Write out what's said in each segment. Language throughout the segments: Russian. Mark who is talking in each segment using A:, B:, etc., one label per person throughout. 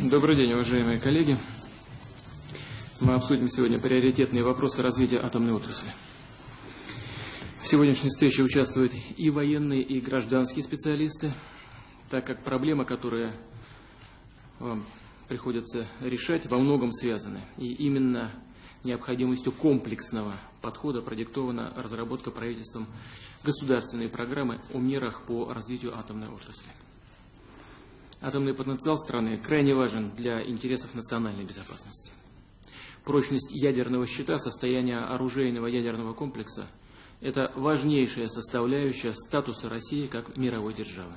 A: Добрый день, уважаемые коллеги. Мы обсудим сегодня приоритетные вопросы развития атомной отрасли. В сегодняшней встрече участвуют и военные, и гражданские специалисты, так как проблемы, которые вам приходится решать, во многом связаны. И именно необходимостью комплексного подхода продиктована разработка правительством государственной программы о мерах по развитию атомной отрасли. Атомный потенциал страны крайне важен для интересов национальной безопасности. Прочность ядерного щита, состояние оружейного ядерного комплекса – это важнейшая составляющая статуса России как мировой державы.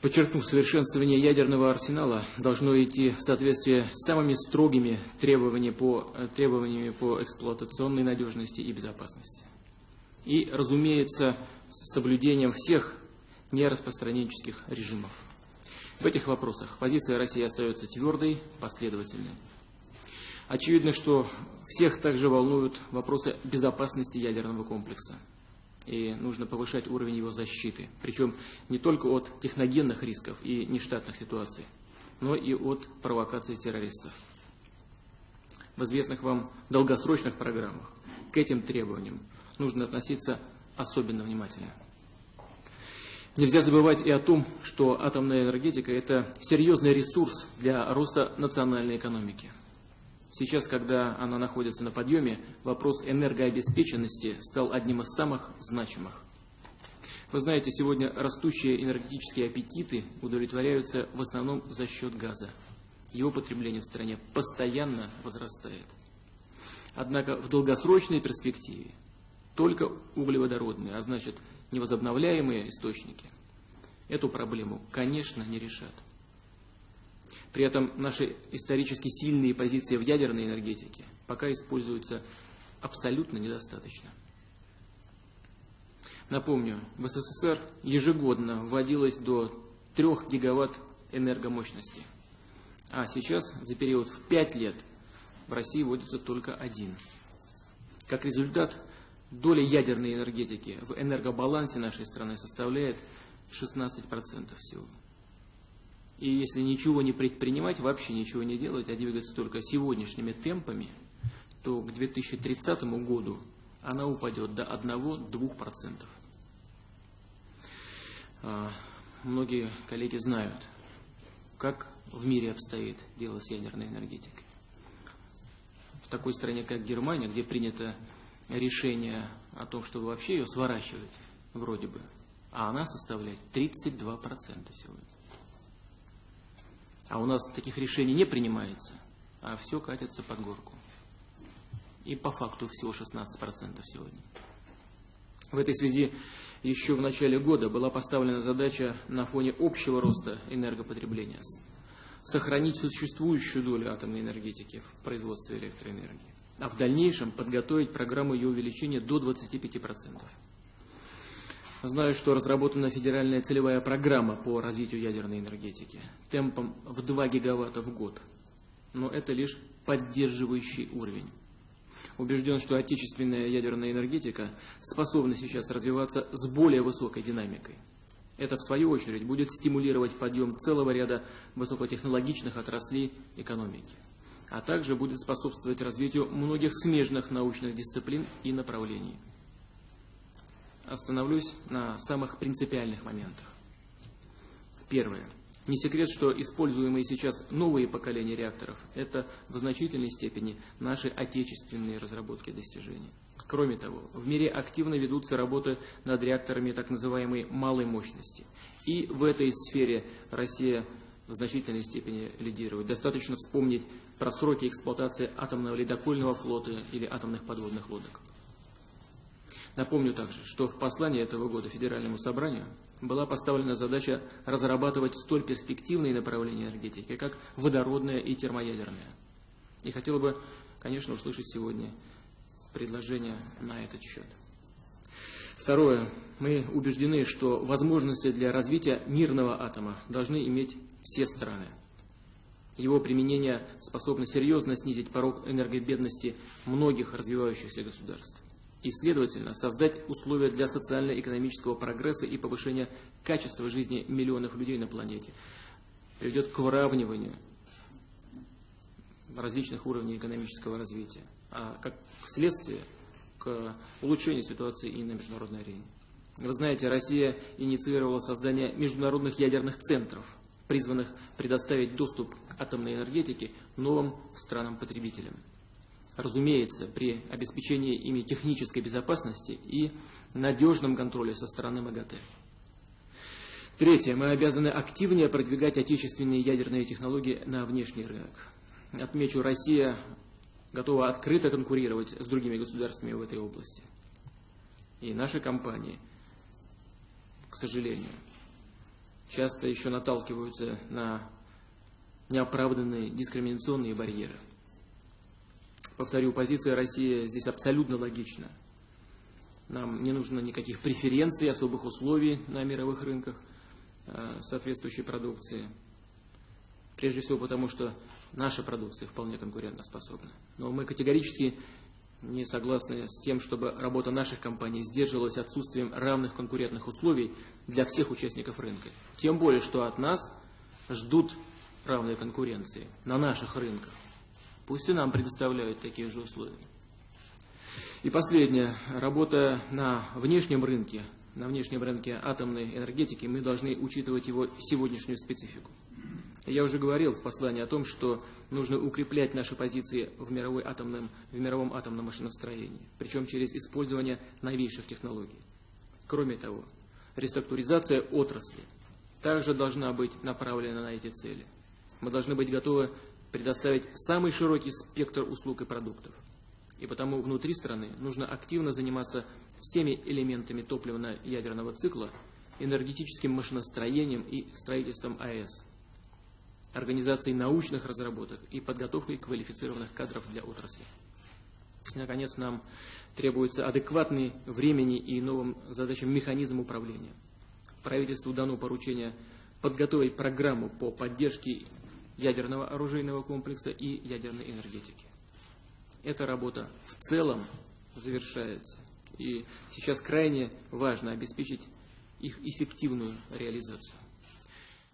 A: Подчеркнув, совершенствование ядерного арсенала должно идти в соответствии с самыми строгими требованиями по, требованиями по эксплуатационной надежности и безопасности. И, разумеется, с соблюдением всех нераспространенческих режимов. В этих вопросах позиция России остается твердой, последовательной. Очевидно, что всех также волнуют вопросы безопасности ядерного комплекса. И нужно повышать уровень его защиты. Причем не только от техногенных рисков и нештатных ситуаций, но и от провокаций террористов. В известных вам долгосрочных программах к этим требованиям нужно относиться особенно внимательно. Нельзя забывать и о том, что атомная энергетика – это серьезный ресурс для роста национальной экономики. Сейчас, когда она находится на подъеме, вопрос энергообеспеченности стал одним из самых значимых. Вы знаете, сегодня растущие энергетические аппетиты удовлетворяются в основном за счет газа. Его потребление в стране постоянно возрастает. Однако в долгосрочной перспективе только углеводородные, а значит невозобновляемые источники эту проблему, конечно, не решат. При этом наши исторически сильные позиции в ядерной энергетике пока используются абсолютно недостаточно. Напомню, в СССР ежегодно вводилось до 3 гигаватт энергомощности, а сейчас за период в 5 лет в России вводится только один. Как результат, доля ядерной энергетики в энергобалансе нашей страны составляет 16% всего. И если ничего не предпринимать, вообще ничего не делать, а двигаться только сегодняшними темпами, то к 2030 году она упадет до 1-2%. А, многие коллеги знают, как в мире обстоит дело с ядерной энергетикой. В такой стране, как Германия, где принято решение о том, чтобы вообще ее сворачивать, вроде бы, а она составляет 32% сегодня. А у нас таких решений не принимается, а все катится под горку. И по факту всего 16% сегодня. В этой связи еще в начале года была поставлена задача на фоне общего роста энергопотребления сохранить существующую долю атомной энергетики в производстве электроэнергии а в дальнейшем подготовить программу ее увеличения до 25%. Знаю, что разработана федеральная целевая программа по развитию ядерной энергетики темпом в 2 гигаватта в год. Но это лишь поддерживающий уровень. Убежден, что отечественная ядерная энергетика способна сейчас развиваться с более высокой динамикой. Это, в свою очередь, будет стимулировать подъем целого ряда высокотехнологичных отраслей экономики а также будет способствовать развитию многих смежных научных дисциплин и направлений. Остановлюсь на самых принципиальных моментах. Первое. Не секрет, что используемые сейчас новые поколения реакторов – это в значительной степени наши отечественные разработки и достижения. Кроме того, в мире активно ведутся работы над реакторами так называемой малой мощности. И в этой сфере Россия в значительной степени лидирует. Достаточно вспомнить про сроки эксплуатации атомного ледокольного флота или атомных подводных лодок. Напомню также, что в послании этого года Федеральному собранию была поставлена задача разрабатывать столь перспективные направления энергетики, как водородная и термоядерная. И хотела бы, конечно, услышать сегодня предложение на этот счет. Второе. Мы убеждены, что возможности для развития мирного атома должны иметь все страны. Его применение способно серьезно снизить порог энергобедности многих развивающихся государств и, следовательно, создать условия для социально-экономического прогресса и повышения качества жизни миллионов людей на планете. приведет к выравниванию различных уровней экономического развития, а как следствие к улучшению ситуации и на международной арене. Вы знаете, Россия инициировала создание международных ядерных центров, призванных предоставить доступ атомной энергетике новым странам-потребителям. Разумеется, при обеспечении ими технической безопасности и надежном контроле со стороны МАГАТЭ. Третье. Мы обязаны активнее продвигать отечественные ядерные технологии на внешний рынок. Отмечу, Россия готова открыто конкурировать с другими государствами в этой области. И наши компании, к сожалению, часто еще наталкиваются на неоправданные дискриминационные барьеры. Повторю, позиция России здесь абсолютно логична. Нам не нужно никаких преференций, особых условий на мировых рынках. Э, соответствующей продукции. Прежде всего потому, что наша продукция вполне конкурентоспособна. Но мы категорически не согласны с тем, чтобы работа наших компаний сдерживалась отсутствием равных конкурентных условий для всех участников рынка. Тем более, что от нас ждут равной конкуренции на наших рынках. Пусть и нам предоставляют такие же условия. И последнее. Работа на внешнем рынке на внешнем рынке атомной энергетики, мы должны учитывать его сегодняшнюю специфику. Я уже говорил в послании о том, что нужно укреплять наши позиции в, мировой атомном, в мировом атомном машиностроении, причем через использование новейших технологий. Кроме того, реструктуризация отрасли также должна быть направлена на эти цели. Мы должны быть готовы предоставить самый широкий спектр услуг и продуктов. И потому внутри страны нужно активно заниматься всеми элементами топливно-ядерного цикла, энергетическим машиностроением и строительством АЭС, организацией научных разработок и подготовкой квалифицированных кадров для отрасли. Наконец, нам требуется адекватный времени и новым задачам механизм управления. Правительству дано поручение подготовить программу по поддержке ядерного оружейного комплекса и ядерной энергетики. Эта работа в целом завершается. И сейчас крайне важно обеспечить их эффективную реализацию.